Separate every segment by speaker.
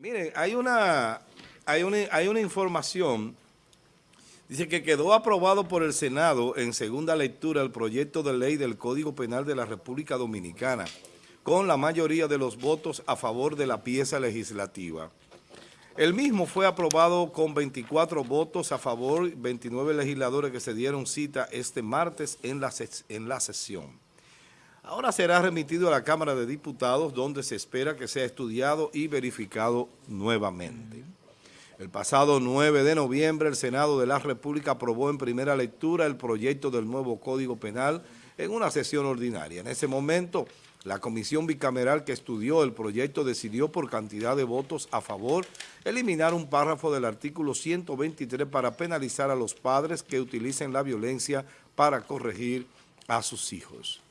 Speaker 1: Miren, hay una, hay una, hay una información, dice que quedó aprobado por el Senado en segunda lectura el proyecto de ley del Código Penal de la República Dominicana, con la mayoría de los votos a favor de la pieza legislativa. El mismo fue aprobado con 24 votos a favor, 29 legisladores que se dieron cita este martes en la, en la sesión. Ahora será remitido a la Cámara de Diputados, donde se espera que sea estudiado y verificado nuevamente. El pasado 9 de noviembre, el Senado de la República aprobó en primera lectura el proyecto del nuevo Código Penal en una sesión ordinaria. En ese momento, la comisión bicameral que estudió el proyecto decidió por cantidad de votos a favor eliminar un párrafo del artículo 123 para penalizar a los padres que utilicen la violencia para corregir a sus hijos.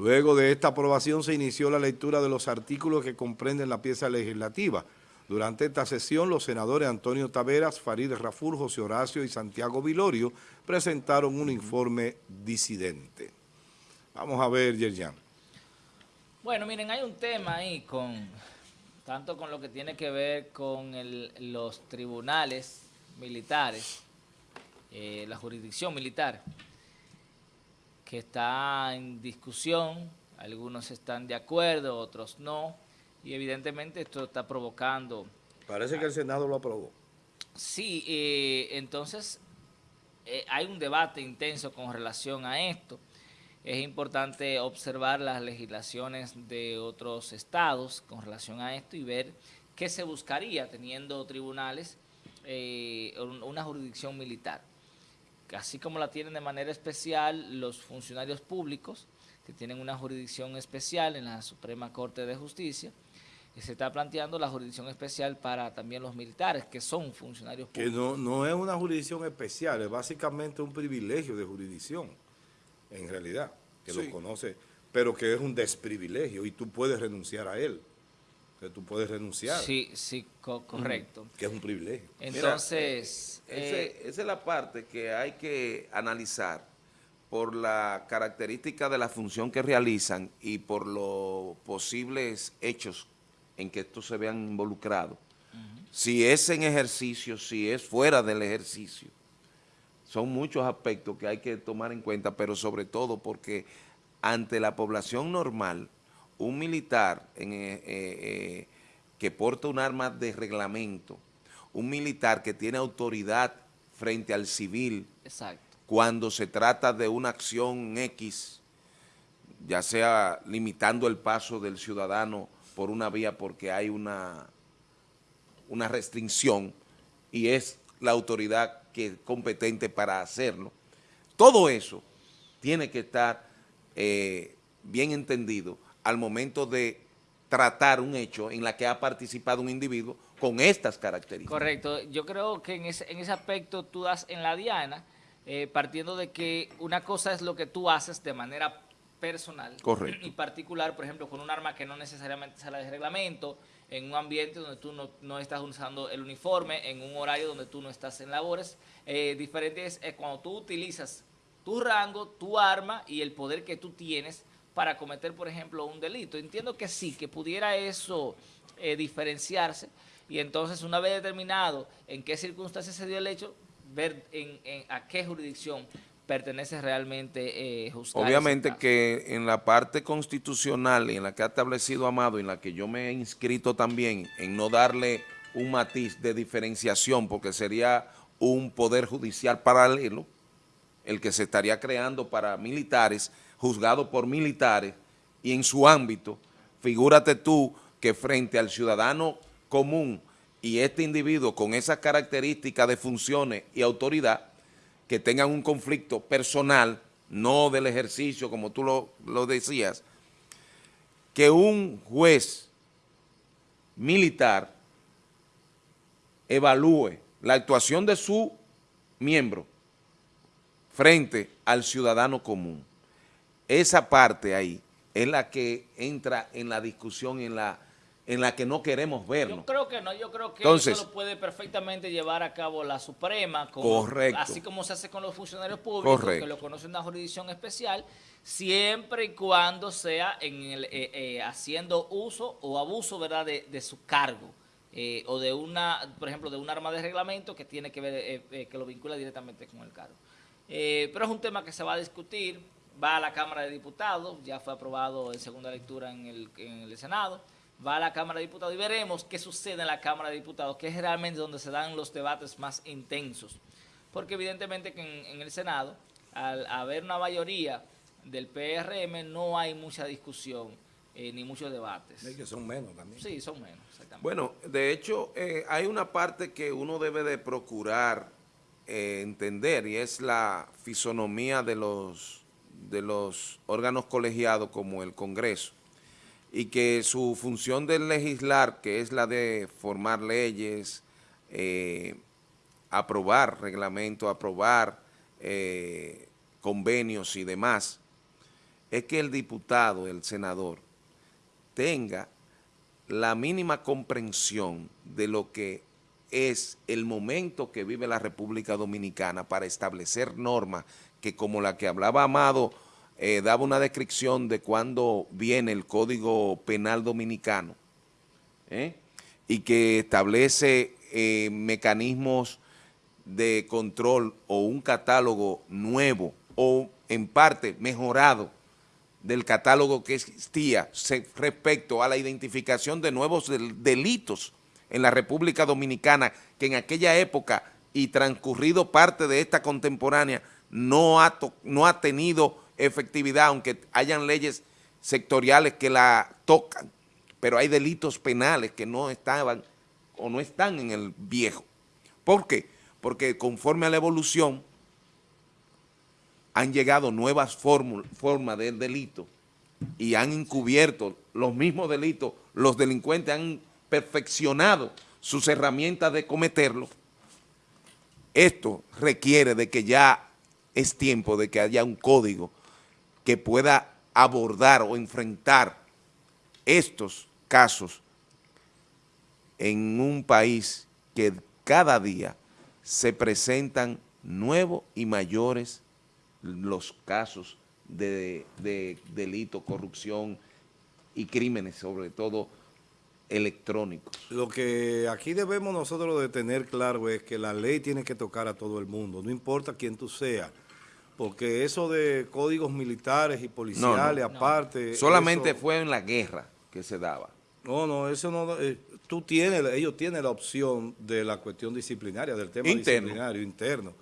Speaker 1: Luego de esta aprobación se inició la lectura de los artículos que comprenden la pieza legislativa. Durante esta sesión, los senadores Antonio Taveras, Farid Raful, José Horacio y Santiago Vilorio presentaron un informe disidente. Vamos a ver, Yerjan.
Speaker 2: Bueno, miren, hay un tema ahí con tanto con lo que tiene que ver con los tribunales militares, eh, la jurisdicción militar, que está en discusión, algunos están de acuerdo, otros no, y evidentemente esto está provocando...
Speaker 1: Parece que el Senado lo aprobó.
Speaker 2: Sí, eh, entonces eh, hay un debate intenso con relación a esto. Es importante observar las legislaciones de otros estados con relación a esto y ver qué se buscaría teniendo tribunales, eh, una jurisdicción militar así como la tienen de manera especial los funcionarios públicos, que tienen una jurisdicción especial en la Suprema Corte de Justicia, y se está planteando la jurisdicción especial para también los militares, que son funcionarios públicos.
Speaker 1: Que no, no es una jurisdicción especial, es básicamente un privilegio de jurisdicción, en realidad, que lo conoce, pero que es un desprivilegio y tú puedes renunciar a él que tú puedes renunciar.
Speaker 2: Sí, sí, correcto.
Speaker 1: Que es un privilegio.
Speaker 2: Entonces...
Speaker 3: Eh, esa es la parte que hay que analizar por la característica de la función que realizan y por los posibles hechos en que estos se vean involucrados. Si es en ejercicio, si es fuera del ejercicio. Son muchos aspectos que hay que tomar en cuenta, pero sobre todo porque ante la población normal, un militar eh, eh, eh, que porta un arma de reglamento, un militar que tiene autoridad frente al civil, cuando se trata de una acción X, ya sea limitando el paso del ciudadano por una vía porque hay una, una restricción y es la autoridad que es competente para hacerlo. Todo eso tiene que estar bien entendido al momento de tratar un hecho en la que ha participado un individuo con estas características.
Speaker 2: Correcto. Yo creo que en ese, en ese aspecto tú das en la diana, eh, partiendo de que una cosa es lo que tú haces de manera personal
Speaker 3: Correcto.
Speaker 2: y particular, por ejemplo, con un arma que no necesariamente sale de reglamento, en un ambiente donde tú no, estás usando el uniforme, en un horario donde tú no estás en labores. Eh, diferente es cuando tú utilizas tu rango, tu arma y el poder que tú tienes para cometer, por ejemplo, un delito. Entiendo que sí, que pudiera eso eh, diferenciarse y entonces una vez determinado en qué circunstancias se dio el hecho, ver en, a qué jurisdicción pertenece realmente eh,
Speaker 3: Obviamente que en la parte constitucional en la que ha establecido Amado, en la que yo me he inscrito también en no darle un matiz de diferenciación porque sería un poder judicial paralelo, el que se estaría creando para militares, juzgado por militares, y en su ámbito, figúrate tú que frente al ciudadano común y este individuo con esas características de funciones y autoridad, que tengan un conflicto personal, no del ejercicio, como tú lo, lo decías, que un juez militar evalúe la actuación de su miembro frente al ciudadano común. Esa parte ahí es la que entra en la discusión en la en la que no queremos vernos.
Speaker 2: Yo creo que no, yo creo que eso lo puede perfectamente llevar a cabo la Suprema, así como se hace con los funcionarios públicos, que lo conocen una jurisdicción especial, siempre y cuando sea en el, eh, eh, haciendo uso o abuso ¿verdad? De, de, su cargo eh, o de una, por ejemplo, de un arma de reglamento que tiene que ver, eh, eh, que lo vincula directamente con el cargo. pero es un tema que se va a discutir, va a la Cámara de Diputados, ya fue aprobado en segunda lectura en el, en el Senado, va a la Cámara de Diputados y veremos qué sucede en la Cámara de Diputados, que es realmente donde se dan los debates más intensos. Porque evidentemente que en, en el Senado, al haber una mayoría del PRM, no hay mucha discusión eh, ni muchos debates.
Speaker 1: Es que son menos también.
Speaker 2: Sí, son menos, exactamente.
Speaker 3: Bueno, de hecho, eh, hay una parte que uno debe de procurar eh, entender y es la fisonomía de los, de los órganos colegiados como el Congreso y que su función de legislar, que es la de formar leyes, aprobar reglamentos, aprobar convenios y demás, es que el diputado, el senador, tenga la mínima comprensión de lo que es el momento que vive la República Dominicana para establecer normas que como la que hablaba Amado, eh, daba una descripción de cuándo viene el Código Penal Dominicano ¿eh? y que establece eh, mecanismos de control o un catálogo nuevo o en parte mejorado del catálogo que existía respecto a la identificación de nuevos delitos en la República Dominicana, que en aquella época y transcurrido parte de esta contemporánea no ha, no ha tenido efectividad, aunque hayan leyes sectoriales que la tocan, pero hay delitos penales que no estaban o no están en el viejo. ¿Por qué? Porque conforme a la evolución han llegado nuevas formas del delito y han encubierto los mismos delitos, los delincuentes han perfeccionado sus herramientas de cometerlo, esto requiere de que ya es tiempo de que haya un código que pueda abordar o enfrentar estos casos en un país que cada día se presentan nuevos y mayores los casos de, delito, corrupción y crímenes, sobre todo electrónicos.
Speaker 1: Lo que aquí debemos nosotros de tener claro es que la ley tiene que tocar a todo el mundo, no importa quién tú seas, porque eso de códigos militares y policiales aparte...
Speaker 3: Solamente fue en la guerra que se daba.
Speaker 1: No, no, eso no... Eh, tú tienes, ellos tienen la opción de la cuestión disciplinaria, del tema disciplinario interno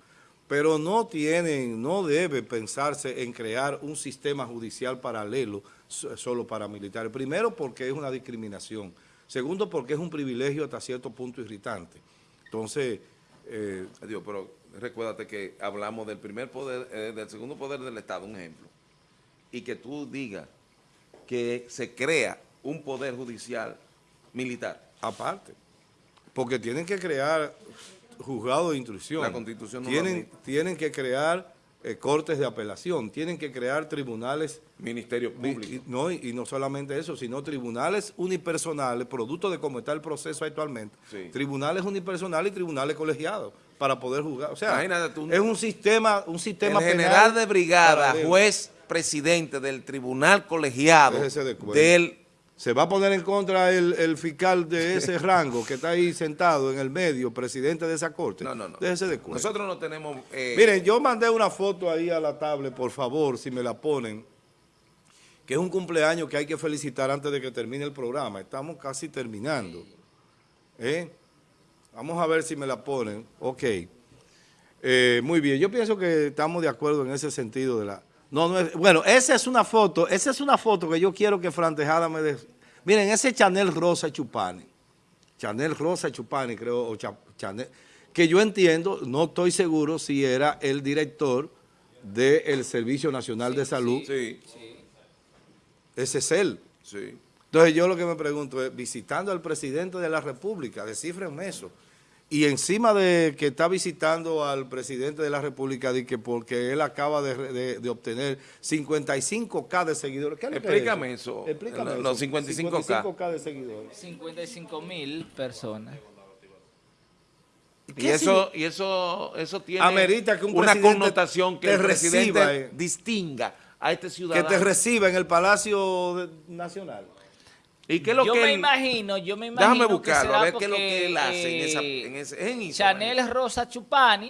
Speaker 1: pero no tienen, no debe pensarse en crear un sistema judicial paralelo solo para militares. Primero, porque es una discriminación. Segundo, porque es un privilegio hasta cierto punto irritante. Entonces...
Speaker 3: Eh, Dios, pero recuérdate que hablamos del primer poder, eh, del segundo poder del Estado, un ejemplo, y que tú digas que se crea un poder judicial militar.
Speaker 1: Aparte, porque tienen que crear juzgado de instrucción.
Speaker 3: La Constitución
Speaker 1: tienen, tienen que crear eh, cortes de apelación, tienen que crear tribunales...
Speaker 3: Ministerios públicos.
Speaker 1: Y, no, y, no solamente eso, sino tribunales unipersonales, producto de cómo está el proceso actualmente. Tribunales unipersonales y tribunales colegiados para poder juzgar. O sea, es un sistema, un sistema
Speaker 3: el general de brigada, juez presidente del tribunal colegiado del
Speaker 1: se va a poner en contra el, fiscal de ese rango que está ahí sentado en el medio, presidente de esa corte.
Speaker 3: No, no, no.
Speaker 1: Déjese de
Speaker 3: Nosotros no tenemos...
Speaker 1: Eh, Miren, yo mandé una foto ahí a la tablet, por favor, si me la ponen, que es un cumpleaños que hay que felicitar antes de que termine el programa. Estamos casi terminando. ¿Eh? Vamos a ver si me la ponen. Ok. Eh, muy bien, yo pienso que estamos de acuerdo en ese sentido de la no, no es, bueno, esa es una foto, esa es una foto que yo quiero que Fran me dé. Miren, ese Chanel Rosa Chupani, Chanel Rosa Chupani, creo, o Chanel, que yo entiendo, no estoy seguro si era el director del Servicio Nacional de Salud.
Speaker 3: Sí.
Speaker 1: Ese es él.
Speaker 3: Sí.
Speaker 1: Entonces yo lo que me pregunto es, visitando al presidente de la República, descifren eso, y encima de que está visitando al presidente de la República, de que porque él acaba de, obtener 55K de seguidores.
Speaker 3: ¿Qué Explícame eso.
Speaker 1: Explícame eso.
Speaker 3: Los 55K.
Speaker 1: 55K de seguidores.
Speaker 2: 55 mil personas.
Speaker 3: Y eso, y eso, eso tiene
Speaker 1: Amerita que un
Speaker 3: una connotación que el presidente
Speaker 1: eh.
Speaker 3: distinga a este ciudadano.
Speaker 1: Que te reciba en el Palacio Nacional.
Speaker 3: ¿Y qué es lo
Speaker 2: yo
Speaker 3: que
Speaker 2: me
Speaker 3: él-
Speaker 2: imagino, yo me imagino
Speaker 3: Déjame
Speaker 2: que
Speaker 3: buscarlo, a ver qué es lo que
Speaker 2: porque,
Speaker 3: él hace en, esa,
Speaker 2: eh,
Speaker 3: en ese... es en Instagram.
Speaker 2: Chanel Rosa Chupani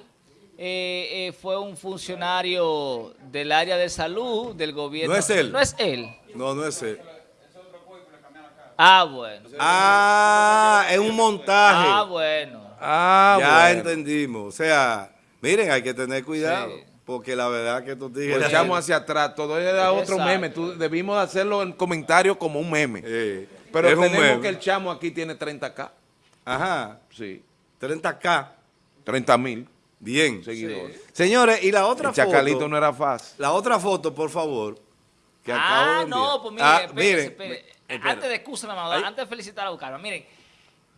Speaker 2: eh, eh, fue un funcionario del área de salud del gobierno.
Speaker 1: No es él.
Speaker 2: No es él.
Speaker 1: No, no es él.
Speaker 2: Ah, bueno.
Speaker 1: Ah, es un montaje.
Speaker 2: Ah, bueno.
Speaker 3: Ah,
Speaker 1: ya
Speaker 3: bueno.
Speaker 1: entendimos. O sea, miren, hay que tener cuidado.
Speaker 2: Sí.
Speaker 1: Porque la verdad que estos tigres...
Speaker 3: Pues echamos hacia atrás, todo era otro
Speaker 2: Exacto.
Speaker 3: meme. Tú, debimos hacerlo en comentario como un meme.
Speaker 1: Eh,
Speaker 3: Pero
Speaker 1: es un
Speaker 3: tenemos
Speaker 1: meme.
Speaker 3: que el chamo aquí tiene 30k.
Speaker 1: Ajá,
Speaker 3: Sí.
Speaker 1: 30K.
Speaker 3: 30 mil
Speaker 1: Bien.
Speaker 3: seguidores.
Speaker 1: Señores, y la otra
Speaker 3: El chacalito
Speaker 1: foto...
Speaker 3: no era fácil.
Speaker 1: La otra foto, por favor. Que acabo de
Speaker 2: Ah, no, pues mire,
Speaker 1: Ah,
Speaker 2: espérese,
Speaker 1: miren.
Speaker 2: Antes de excusa, antes de felicitar a Bucarma, miren,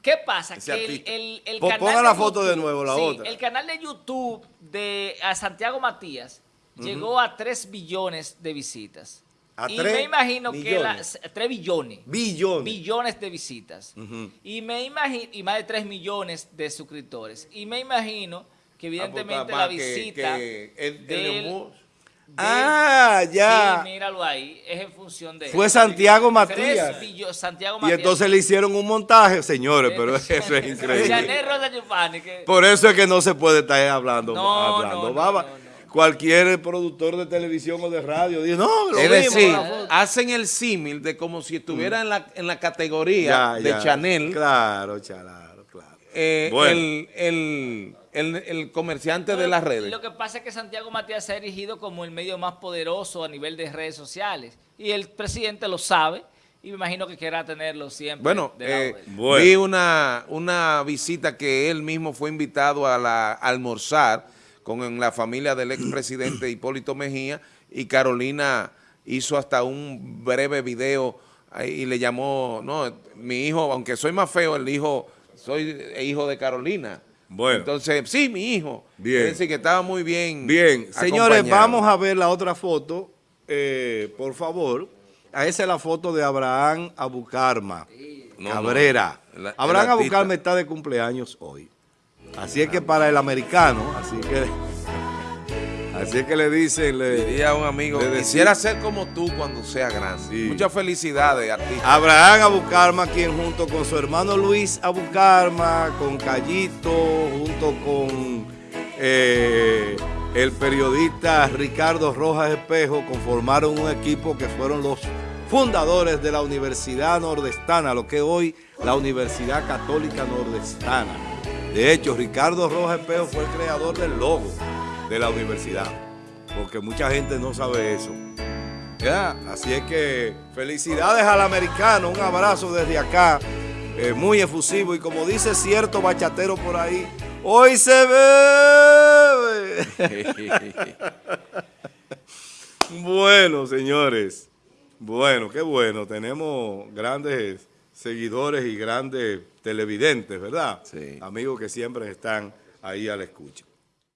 Speaker 2: ¿qué pasa?
Speaker 1: Ese
Speaker 2: Que el, el, el canal
Speaker 1: ponga la
Speaker 2: de
Speaker 1: foto de
Speaker 2: YouTube-
Speaker 1: nuevo, la
Speaker 2: sí,
Speaker 1: otra.
Speaker 2: el canal de YouTube de a Santiago Matías llegó a 3 billones de visitas.
Speaker 1: ¿A
Speaker 2: y me imagino que
Speaker 1: millones?
Speaker 2: las 3 billones.
Speaker 1: Billones.
Speaker 2: Billones de visitas.
Speaker 1: Ujú.
Speaker 2: Y me imagino, y más de 3 millones de suscriptores. Y me imagino que evidentemente
Speaker 3: Ah,
Speaker 2: la
Speaker 3: pues, que-
Speaker 2: visita
Speaker 3: que el- el
Speaker 2: del-
Speaker 1: Ah, ya.
Speaker 2: Sí, míralo ahí, es en función de...
Speaker 1: Fue Santiago Matías.
Speaker 2: billo- Santiago
Speaker 1: Y
Speaker 2: Matías.
Speaker 1: entonces le hicieron un montaje, señores, pero eso es
Speaker 2: Chanel
Speaker 1: increíble. Por eso es que no se puede estar hablando,
Speaker 2: No,
Speaker 1: hablando
Speaker 2: no,
Speaker 1: baba.
Speaker 2: no, no.
Speaker 1: Cualquier productor de televisión o de radio dice, no, lo
Speaker 3: Es decir,
Speaker 1: la foto".
Speaker 3: hacen el símil de como si estuviera en, la, en la categoría
Speaker 1: Ya,
Speaker 3: de
Speaker 1: ya.
Speaker 3: Chanel
Speaker 1: Claro, claro, claro.
Speaker 3: eh,
Speaker 1: Bueno.
Speaker 3: el, el, el, el comerciante de las redes.
Speaker 2: Lo que pasa es que Santiago Matías se ha erigido como el medio más poderoso a nivel de redes sociales. Y el presidente lo sabe y me imagino que querrá tenerlo siempre.
Speaker 3: Bueno, eh.
Speaker 1: Bueno.
Speaker 3: vi una, una visita que él mismo fue invitado a, la, a almorzar con la familia del expresidente Hipólito Mejía y Carolina hizo hasta un breve video y le llamó, no, mi hijo, aunque soy más feo, el hijo, soy hijo de Carolina.
Speaker 1: Bueno.
Speaker 3: Entonces, sí, mi hijo.
Speaker 1: Bien.
Speaker 3: Es decir, que estaba muy bien
Speaker 1: Bien, señores, vamos a ver la otra foto, eh, por favor. Ah, Esa es la foto de Abraham Abucarma
Speaker 3: No,
Speaker 1: Cabrera.
Speaker 3: no,
Speaker 1: Abraham. Abucarma está de cumpleaños hoy. Así es que para el americano, así que, así es que le dicen, le-
Speaker 3: Diría un amigo, quisiera ser como tú cuando sea grande.
Speaker 1: Sí.
Speaker 3: Muchas felicidades, artista.
Speaker 1: Abraham Abucarma, quien junto con su hermano Luis Abucarma, con Callito, junto con eh, el periodista Ricardo Rojas Espejo, conformaron un equipo que fueron los fundadores de la Universidad Nordestana, lo que es hoy la Universidad Católica Nordestana. De hecho, Ricardo Rojas Espejo fue el creador del logo de la universidad, porque mucha gente no sabe eso. Ya, así es que felicidades al americano, un abrazo desde acá, eh, muy efusivo y como dice cierto bachatero por ahí, hoy se bebe. bueno, señores, bueno, qué bueno, tenemos grandes seguidores y grandes televidentes, ¿verdad?
Speaker 3: Sí.
Speaker 1: Amigos que siempre están ahí a la escucha.